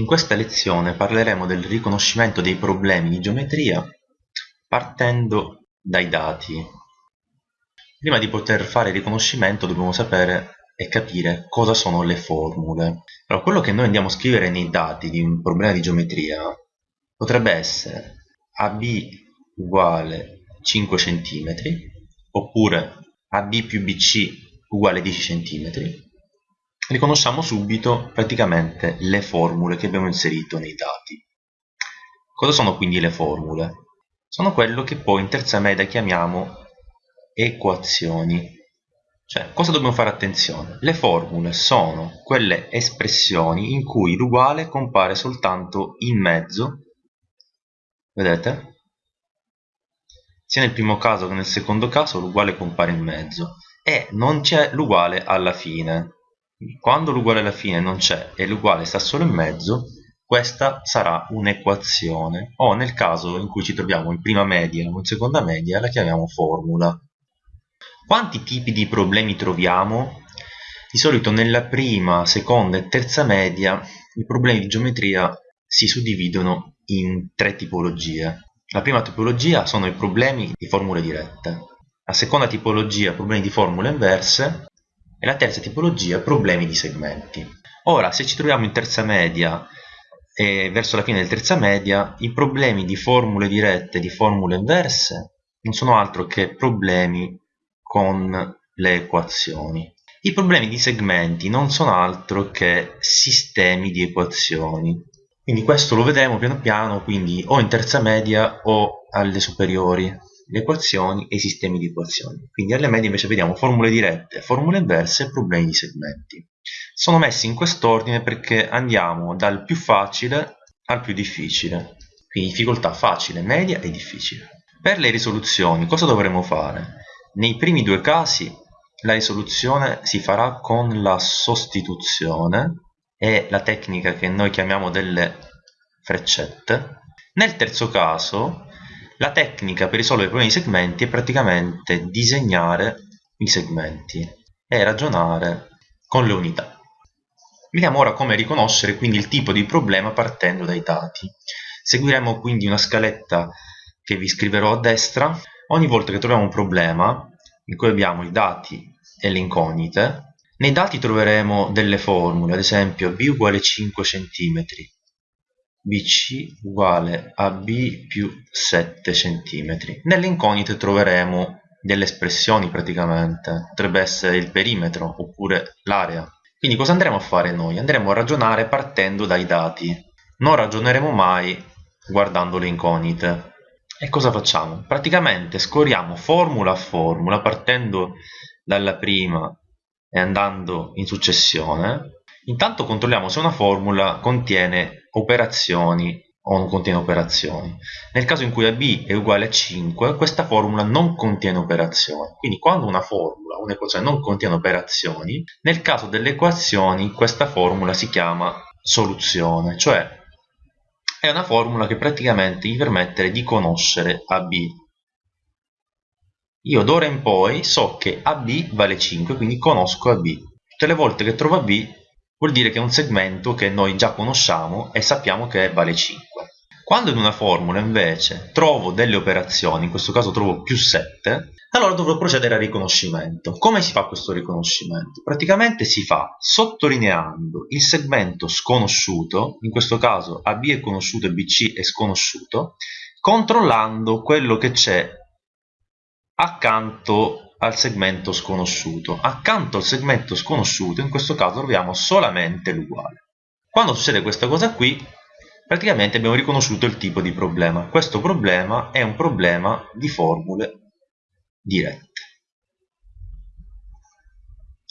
In questa lezione parleremo del riconoscimento dei problemi di geometria partendo dai dati. Prima di poter fare il riconoscimento dobbiamo sapere e capire cosa sono le formule. Allora, quello che noi andiamo a scrivere nei dati di un problema di geometria potrebbe essere AB uguale 5 cm oppure AB più BC uguale 10 cm riconosciamo subito praticamente le formule che abbiamo inserito nei dati. Cosa sono quindi le formule? Sono quello che poi in terza media chiamiamo equazioni. Cioè, cosa dobbiamo fare attenzione? Le formule sono quelle espressioni in cui l'uguale compare soltanto in mezzo, vedete? Sia nel primo caso che nel secondo caso l'uguale compare in mezzo e non c'è l'uguale alla fine quando l'uguale alla fine non c'è e l'uguale sta solo in mezzo, questa sarà un'equazione, o nel caso in cui ci troviamo in prima media o in seconda media la chiamiamo formula. Quanti tipi di problemi troviamo? Di solito nella prima, seconda e terza media i problemi di geometria si suddividono in tre tipologie. La prima tipologia sono i problemi di formule dirette, la seconda tipologia problemi di formule inverse e la terza tipologia problemi di segmenti. Ora, se ci troviamo in terza media e verso la fine del terza media, i problemi di formule dirette e di formule inverse non sono altro che problemi con le equazioni. I problemi di segmenti non sono altro che sistemi di equazioni. Quindi questo lo vedremo piano piano, quindi o in terza media o alle superiori le equazioni e i sistemi di equazioni. Quindi alle medie invece vediamo formule dirette, formule inverse e problemi di segmenti. Sono messi in quest'ordine perché andiamo dal più facile al più difficile. Quindi difficoltà facile, media e difficile. Per le risoluzioni cosa dovremo fare? Nei primi due casi la risoluzione si farà con la sostituzione e la tecnica che noi chiamiamo delle freccette. Nel terzo caso la tecnica per risolvere i problemi di segmenti è praticamente disegnare i segmenti e ragionare con le unità. Vediamo ora come riconoscere quindi il tipo di problema partendo dai dati. Seguiremo quindi una scaletta che vi scriverò a destra. Ogni volta che troviamo un problema in cui abbiamo i dati e le incognite, nei dati troveremo delle formule, ad esempio b uguale 5 cm, BC uguale a B più 7 cm. Nelle incognite troveremo delle espressioni praticamente, potrebbe essere il perimetro oppure l'area. Quindi cosa andremo a fare noi? Andremo a ragionare partendo dai dati, non ragioneremo mai guardando le incognite. E cosa facciamo? Praticamente scorriamo formula a formula partendo dalla prima e andando in successione Intanto controlliamo se una formula contiene operazioni o non contiene operazioni. Nel caso in cui AB è uguale a 5, questa formula non contiene operazioni. Quindi quando una formula, un'equazione non contiene operazioni, nel caso delle equazioni questa formula si chiama soluzione, cioè è una formula che praticamente gli permette di conoscere AB. Io d'ora in poi so che AB vale 5, quindi conosco AB. Tutte le volte che trovo AB vuol dire che è un segmento che noi già conosciamo e sappiamo che vale 5. Quando in una formula invece trovo delle operazioni, in questo caso trovo più 7, allora dovrò procedere al riconoscimento. Come si fa questo riconoscimento? Praticamente si fa sottolineando il segmento sconosciuto, in questo caso AB è conosciuto e BC è sconosciuto, controllando quello che c'è accanto al segmento sconosciuto. Accanto al segmento sconosciuto, in questo caso troviamo solamente l'uguale. Quando succede questa cosa qui, praticamente abbiamo riconosciuto il tipo di problema. Questo problema è un problema di formule dirette.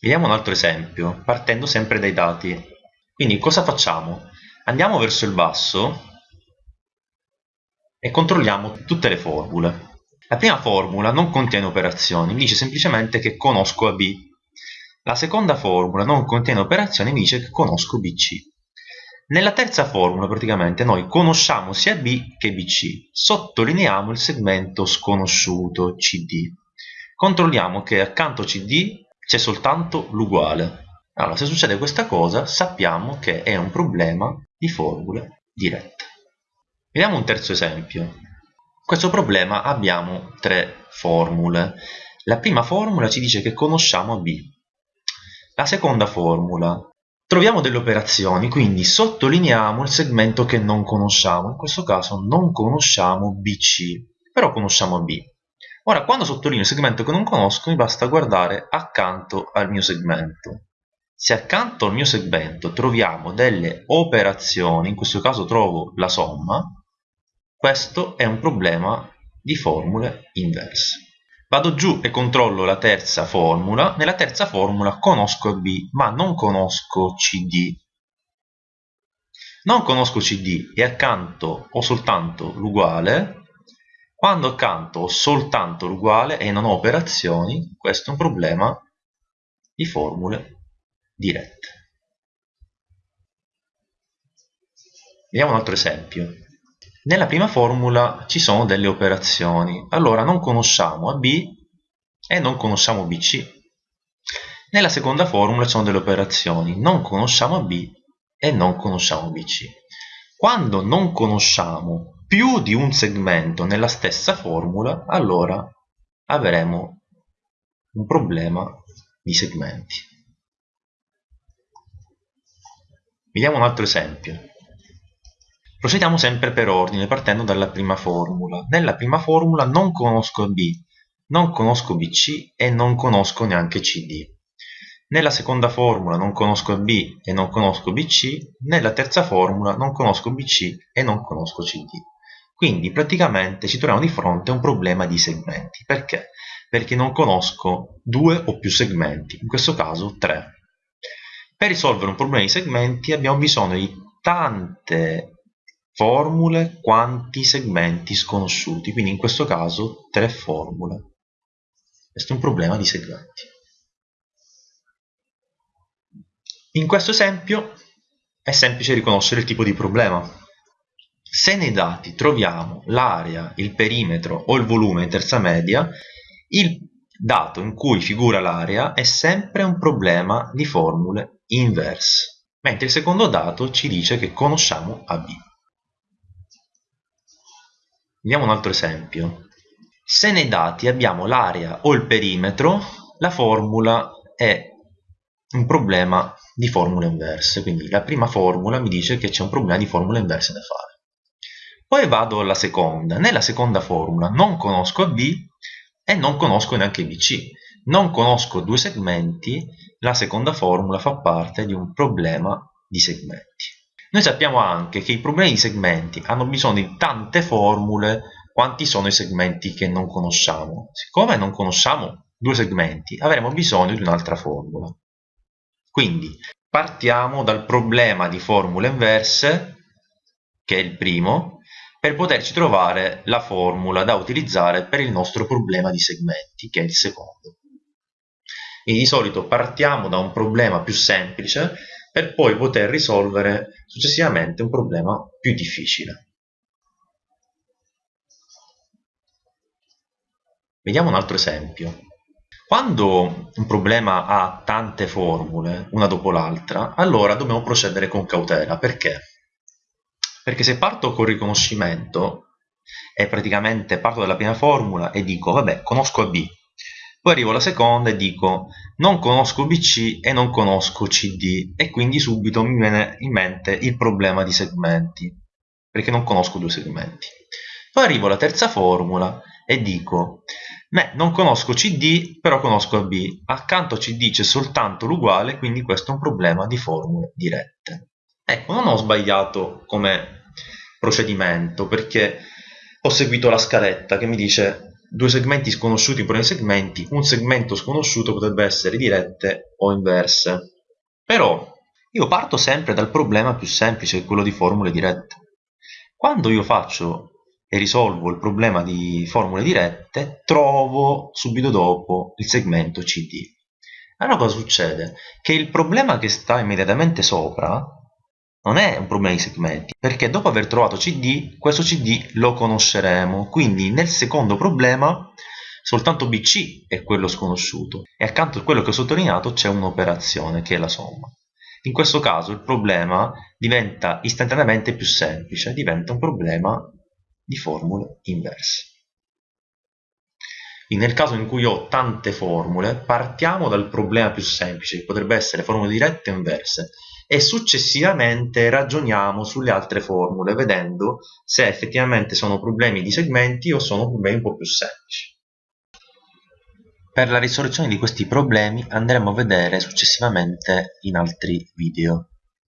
Vediamo un altro esempio, partendo sempre dai dati. Quindi cosa facciamo? Andiamo verso il basso e controlliamo tutte le formule. La prima formula non contiene operazioni, mi dice semplicemente che conosco AB. La seconda formula non contiene operazioni, mi dice che conosco BC. Nella terza formula praticamente noi conosciamo sia B che BC, sottolineiamo il segmento sconosciuto CD. Controlliamo che accanto CD c'è soltanto l'uguale. Allora, se succede questa cosa, sappiamo che è un problema di formule dirette. Vediamo un terzo esempio. Questo problema abbiamo tre formule. La prima formula ci dice che conosciamo B. La seconda formula troviamo delle operazioni, quindi sottolineiamo il segmento che non conosciamo. In questo caso non conosciamo BC, però conosciamo B. Ora, quando sottolineo il segmento che non conosco, mi basta guardare accanto al mio segmento. Se accanto al mio segmento troviamo delle operazioni, in questo caso trovo la somma, questo è un problema di formule inverse. Vado giù e controllo la terza formula. Nella terza formula conosco B, ma non conosco CD. Non conosco CD e accanto ho soltanto l'uguale quando accanto ho soltanto l'uguale e non ho operazioni, questo è un problema di formule dirette. Vediamo un altro esempio. Nella prima formula ci sono delle operazioni, allora non conosciamo AB e non conosciamo BC. Nella seconda formula ci sono delle operazioni, non conosciamo AB e non conosciamo BC. Quando non conosciamo più di un segmento nella stessa formula, allora avremo un problema di segmenti. Vediamo un altro esempio. Procediamo sempre per ordine, partendo dalla prima formula. Nella prima formula non conosco B, non conosco BC e non conosco neanche CD. Nella seconda formula non conosco B e non conosco BC, nella terza formula non conosco BC e non conosco CD. Quindi praticamente ci troviamo di fronte a un problema di segmenti. Perché? Perché non conosco due o più segmenti, in questo caso tre. Per risolvere un problema di segmenti abbiamo bisogno di tante formule quanti segmenti sconosciuti, quindi in questo caso tre formule. Questo è un problema di segmenti. In questo esempio è semplice riconoscere il tipo di problema. Se nei dati troviamo l'area, il perimetro o il volume in terza media, il dato in cui figura l'area è sempre un problema di formule inverse, mentre il secondo dato ci dice che conosciamo AB. Vediamo un altro esempio. Se nei dati abbiamo l'area o il perimetro, la formula è un problema di formule inverse, quindi la prima formula mi dice che c'è un problema di formule inverse da fare. Poi vado alla seconda. Nella seconda formula non conosco B e non conosco neanche BC. Non conosco due segmenti, la seconda formula fa parte di un problema di segmenti. Noi sappiamo anche che i problemi di segmenti hanno bisogno di tante formule quanti sono i segmenti che non conosciamo. Siccome non conosciamo due segmenti, avremo bisogno di un'altra formula. Quindi partiamo dal problema di formule inverse, che è il primo, per poterci trovare la formula da utilizzare per il nostro problema di segmenti, che è il secondo. Quindi di solito partiamo da un problema più semplice per poi poter risolvere successivamente un problema più difficile. Vediamo un altro esempio. Quando un problema ha tante formule, una dopo l'altra, allora dobbiamo procedere con cautela. Perché? Perché se parto col riconoscimento e praticamente parto dalla prima formula e dico vabbè conosco AB, poi arrivo alla seconda e dico non conosco BC e non conosco CD e quindi subito mi viene in mente il problema di segmenti perché non conosco due segmenti. Poi arrivo alla terza formula e dico Beh, non conosco CD, però conosco AB. Accanto a CD c'è soltanto l'uguale, quindi questo è un problema di formule dirette. Ecco, non ho sbagliato come procedimento perché ho seguito la scaletta che mi dice due segmenti sconosciuti per i segmenti, un segmento sconosciuto potrebbe essere dirette o inverse. Però io parto sempre dal problema più semplice, quello di formule dirette. Quando io faccio e risolvo il problema di formule dirette, trovo subito dopo il segmento CD. Allora cosa succede? Che il problema che sta immediatamente sopra non è un problema di segmenti, perché dopo aver trovato CD, questo CD lo conosceremo, quindi nel secondo problema soltanto BC è quello sconosciuto e accanto a quello che ho sottolineato c'è un'operazione che è la somma. In questo caso il problema diventa istantaneamente più semplice, diventa un problema di formule inverse. Nel caso in cui ho tante formule, partiamo dal problema più semplice, che potrebbe essere formule dirette o inverse, e successivamente ragioniamo sulle altre formule, vedendo se effettivamente sono problemi di segmenti o sono problemi un po' più semplici. Per la risoluzione di questi problemi andremo a vedere successivamente in altri video.